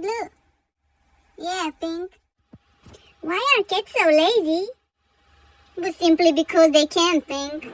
blue. Yeah, pink. Why are cats so lazy? Well, simply because they can't think.